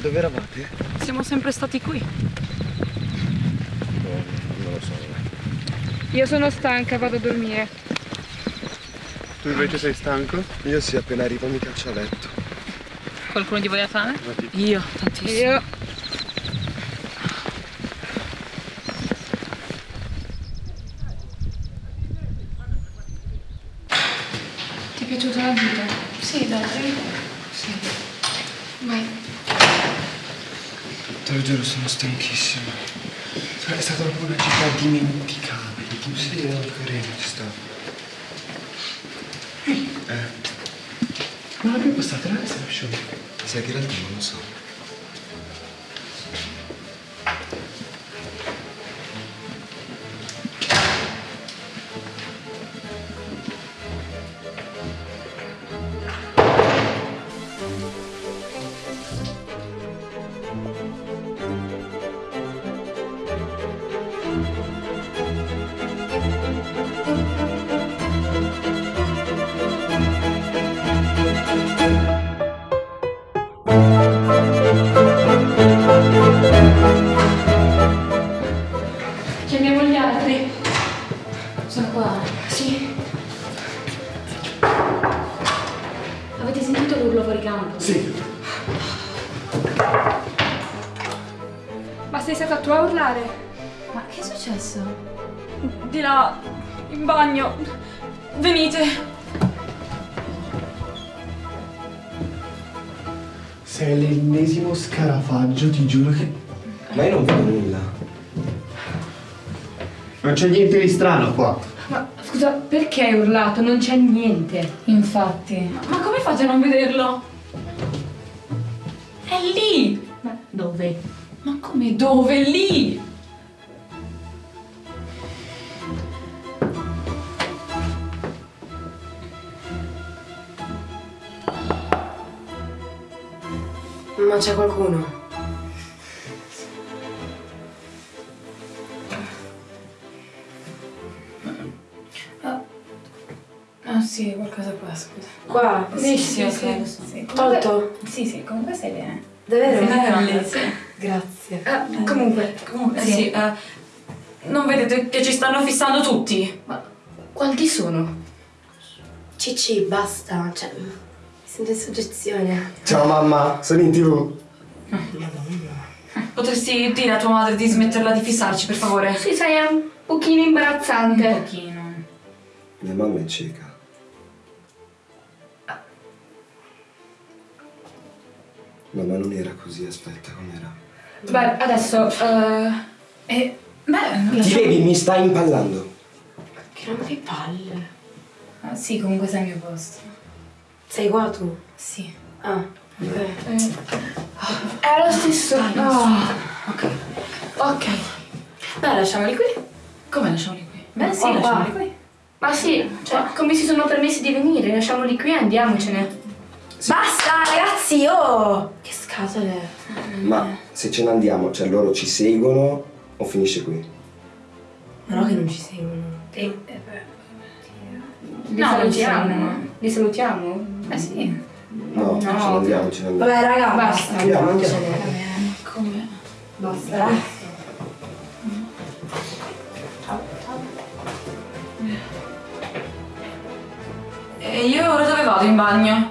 Dove eravate? Siamo sempre stati qui. No, non lo so. Io sono stanca, vado a dormire. Tu invece sei stanco? Io sì, appena arrivo mi caccio a letto. Qualcuno di voi ha fame? Io, tantissimo. Io... Ti è piaciuta la gita? Sì, dai. Sì. Vai. Te lo giuro, sono stanchissimo. È stata proprio una città dimenticabile. Tu sei ci sta. Eh, Ma l'abbiamo passata la reception. sai che in realtà non lo so. Chiamiamo gli altri. Sono qua. Sì. Avete sentito l'urlo fuori campo? Sì. Ma sei stata tu a urlare? Ma che è successo? Di là, in bagno. Venite. Sei l'ennesimo scarafaggio, ti giuro che... Ma io non vedo nulla. Non c'è niente di strano qua. Ma scusa, perché hai urlato? Non c'è niente. Infatti. Ma come fate a non vederlo? È lì! Ma dove? Ma come dove? Lì! Ma c'è qualcuno? Ah sì, qualcosa qua, scusa. Qua? Sì, sì, sì. lo so. Sì, Tolto? Sì, sì, comunque stai bene. Davvero? Sì, sì. Grazie. Ah, comunque, Comunque, sì. eh, non vedete che ci stanno fissando tutti? Ma quanti sono? Cicci, basta. Cioè, mi sento in soggezione. Ciao mamma, sono in tv. Potresti dire a tua madre di smetterla di fissarci, per favore? sì, sai, è un pochino imbarazzante. Un pochino. Mia mamma è cieca. Mamma non era così, aspetta, com'era? Beh, adesso... eh, E, beh, Ti vedi, mi stai impallando. Che rompi palle. Ah, sì, comunque sei al mio posto. Sei qua tu? Sì. Ah, ok. è lo stesso... Ah, Ok. Ok. Beh, lasciamoli qui. Come lasciamoli qui? Beh, sì, Oh, lasciamoli qua. qui. Ma sì, cioè, come si sono permessi di venire? Lasciamoli qui e andiamocene. Basta, ragazzi, oh! Scatole. Ma se ce ne andiamo, cioè loro ci seguono o finisce qui? Ma no che non ci seguono. E, e beh, Li No, non salutiamo. Li salutiamo? eh sì. No, ce ne andiamo, ce ne andiamo. Vabbè, raga, Basta, basta. andiamo, Andiamocene. Come? Basta. E io ora dove vado in bagno?